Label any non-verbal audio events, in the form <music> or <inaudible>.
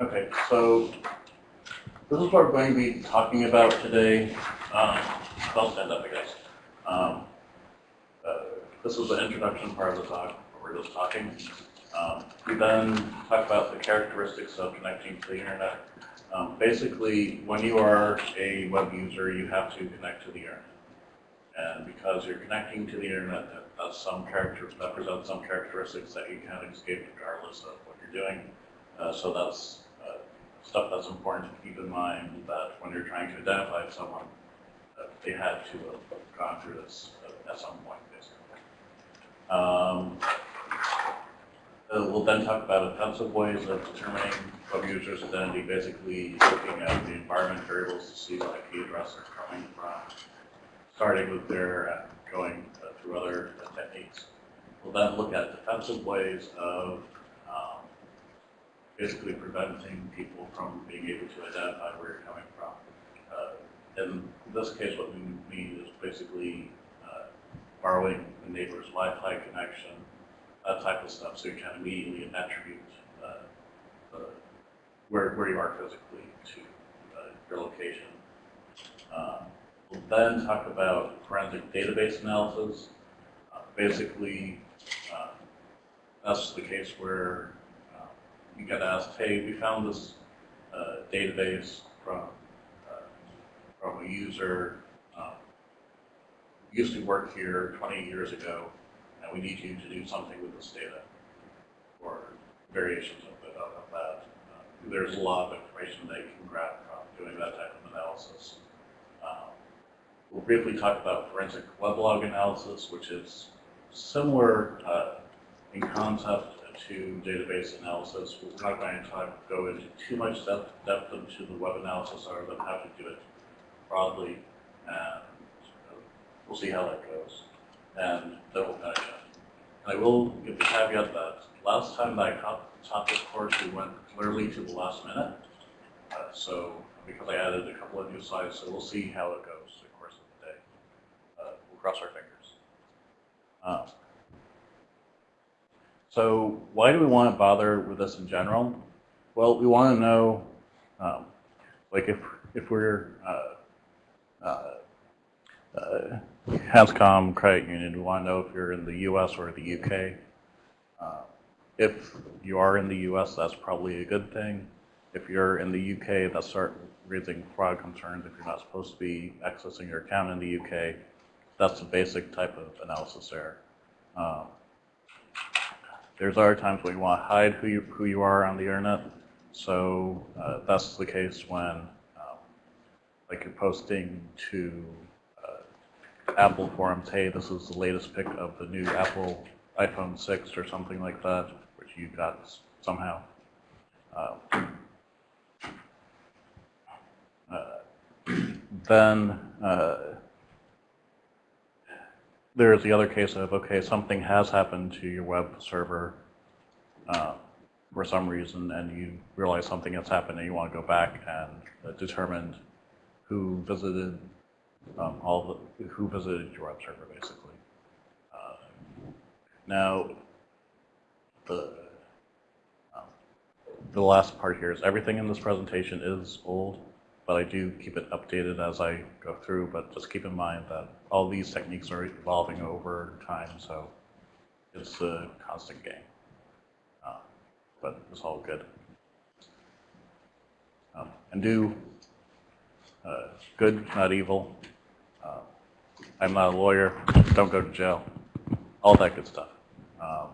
Okay, so this is what we're going to be talking about today. Um, I'll stand up, I guess. Um, uh, this is the introduction part of the talk, where we're just talking. Um, we then talk about the characteristics of connecting to the internet. Um, basically, when you are a web user, you have to connect to the internet. And because you're connecting to the internet, that has some characters, that presents some characteristics that you can't escape regardless of what you're doing. Uh, so that's stuff that's important to keep in mind that when you're trying to identify someone, uh, they had to have gone through this at some point, basically. Um, uh, we'll then talk about offensive ways of determining web users' identity, basically looking at the environment variables to see what IP address they're coming from, starting with their and going uh, through other uh, techniques. We'll then look at defensive ways of basically preventing people from being able to identify where you're coming from. Uh, in this case, what we mean is basically uh, borrowing the neighbor's Wi-Fi connection, that type of stuff, so you can immediately attribute uh, where, where you are physically to uh, your location. Um, we'll then talk about forensic database analysis. Uh, basically, uh, that's the case where you get asked, hey, we found this uh, database from uh, from a user um, used to work here 20 years ago, and we need you to do something with this data, or variations of, it, of that. Uh, there's a lot of information they can grab from doing that type of analysis. Um, we'll briefly talk about forensic weblog analysis, which is similar uh, in concept to database analysis. We're not going to talk, go into too much depth, depth into the web analysis other than how to do it broadly, and we'll see how that goes. And then we'll finish up. I will give the caveat that last time that I taught this course, we went literally to the last minute. Uh, so because I added a couple of new slides, so we'll see how it goes the course of the day. Uh, we'll cross our fingers. Uh, so why do we want to bother with this in general? Well, we want to know, um, like if if we're uh, uh, uh, Hanscom Credit Union, we want to know if you're in the U.S. or the U.K. Uh, if you are in the U.S., that's probably a good thing. If you're in the U.K., that start raising fraud concerns. If you're not supposed to be accessing your account in the U.K., that's the basic type of analysis there. Um, there's other times when you want to hide who you, who you are on the internet. So uh, that's the case when um, like you're posting to uh, Apple forums, hey, this is the latest pic of the new Apple iPhone 6 or something like that, which you got somehow. Uh, uh <clears throat> then uh, there's the other case of, okay, something has happened to your web server uh, for some reason, and you realize something has happened, and you want to go back and uh, determine who visited um, all the, who visited your web server, basically. Uh, now, the um, the last part here is everything in this presentation is old but I do keep it updated as I go through. But just keep in mind that all these techniques are evolving over time, so it's a constant game. Uh, but it's all good. Um, and do uh, good, not evil. Uh, I'm not a lawyer. Don't go to jail. All that good stuff. Um,